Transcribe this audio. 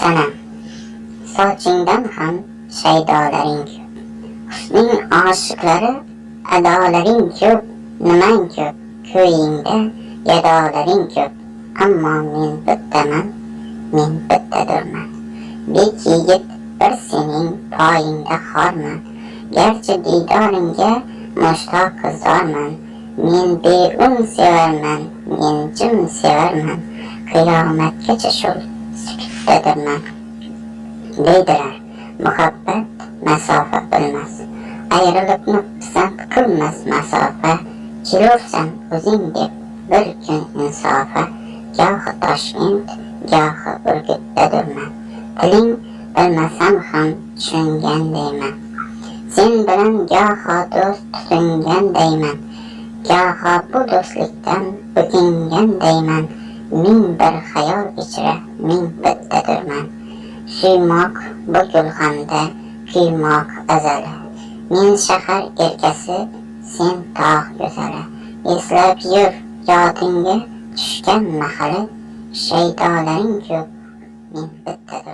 sana. Sochingdan ham shaydolaring ko'p. Husning oshiqlari adolaring ko'p nimang ko'p? Ko'yingda yadolaring ko'p. Ammo men bittaman men bittadurman bek yigit bir sening poyingda xorman. Garchi diydoringga mushtoq qizorman. Men beun sevarman men jim sevarman. Qiyomatgacha shu sukutdadirman deydilar muhabbat masofa bilmas ayrilibni pisand qilmas masofa kelursan o'zing deb bir kun insofa. Gohi toshkent gohi urgutdadirman tiling bilmasam ham tushungandayman. Sen bilan goho do'st tutungandayman goho bu do'stlikdan o'kingandayman ming bir xayol ichra ming bittadirman suymoq bu gulxanda kuymoq azali men shahar erkasi sen tog' go'zali eslab yur yodingga tushgan mahali shaydolaring ko'p men bittadir